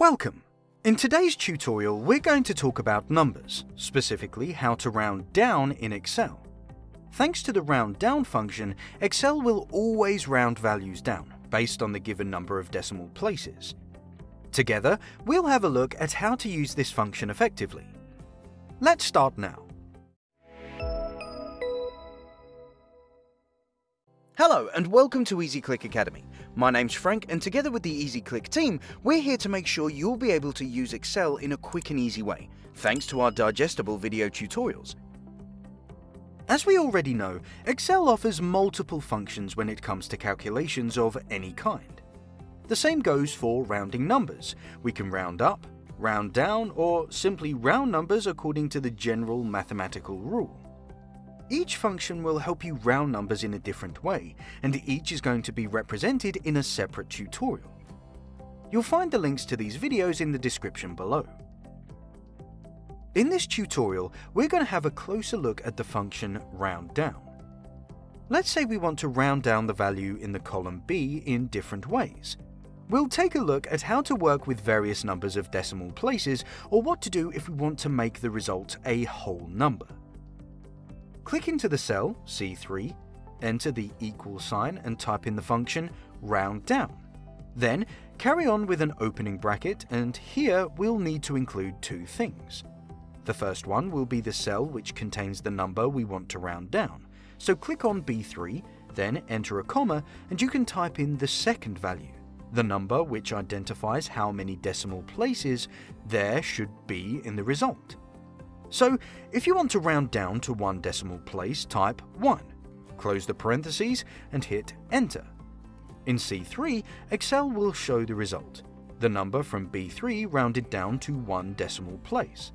Welcome! In today's tutorial, we're going to talk about numbers, specifically how to round down in Excel. Thanks to the round down function, Excel will always round values down, based on the given number of decimal places. Together, we'll have a look at how to use this function effectively. Let's start now. Hello and welcome to EasyClick Academy. My name's Frank and together with the EasyClick team, we're here to make sure you'll be able to use Excel in a quick and easy way, thanks to our digestible video tutorials. As we already know, Excel offers multiple functions when it comes to calculations of any kind. The same goes for rounding numbers. We can round up, round down, or simply round numbers according to the general mathematical rule. Each function will help you round numbers in a different way, and each is going to be represented in a separate tutorial. You'll find the links to these videos in the description below. In this tutorial, we're going to have a closer look at the function round down. Let's say we want to round down the value in the column B in different ways. We'll take a look at how to work with various numbers of decimal places or what to do if we want to make the result a whole number. Click into the cell, C3, enter the equal sign and type in the function round down. Then, carry on with an opening bracket and here we'll need to include two things. The first one will be the cell which contains the number we want to round down. So click on B3, then enter a comma and you can type in the second value, the number which identifies how many decimal places there should be in the result. So if you want to round down to one decimal place, type 1, close the parentheses and hit enter. In C3, Excel will show the result, the number from B3 rounded down to one decimal place.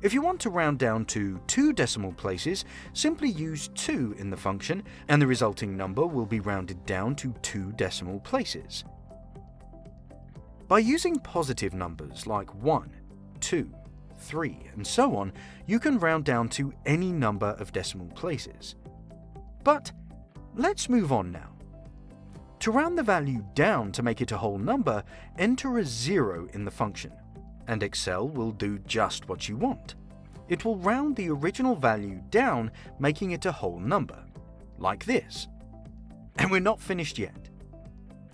If you want to round down to two decimal places, simply use 2 in the function and the resulting number will be rounded down to two decimal places. By using positive numbers like 1, 2, 3, and so on, you can round down to any number of decimal places. But let's move on now. To round the value down to make it a whole number, enter a zero in the function, and Excel will do just what you want. It will round the original value down, making it a whole number, like this. And we're not finished yet.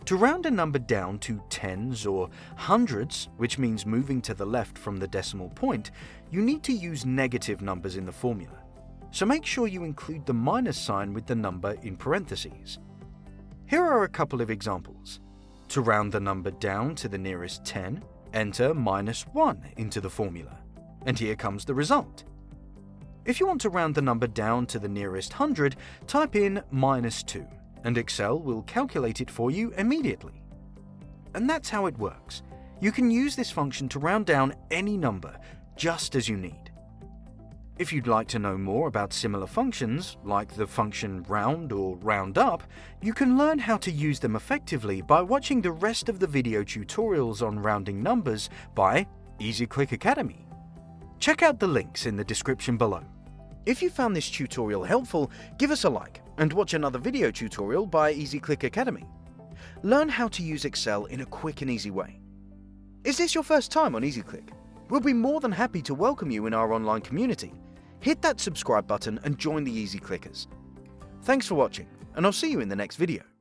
To round a number down to tens or hundreds, which means moving to the left from the decimal point, you need to use negative numbers in the formula. So make sure you include the minus sign with the number in parentheses. Here are a couple of examples. To round the number down to the nearest 10, enter minus 1 into the formula. And here comes the result. If you want to round the number down to the nearest 100, type in minus 2 and Excel will calculate it for you immediately. And that's how it works. You can use this function to round down any number, just as you need. If you'd like to know more about similar functions, like the function round or round up, you can learn how to use them effectively by watching the rest of the video tutorials on rounding numbers by EasyClick Academy. Check out the links in the description below. If you found this tutorial helpful, give us a like and watch another video tutorial by EasyClick Academy. Learn how to use Excel in a quick and easy way. Is this your first time on EasyClick? We'll be more than happy to welcome you in our online community. Hit that subscribe button and join the Easy Clickers. Thanks for watching, and I'll see you in the next video.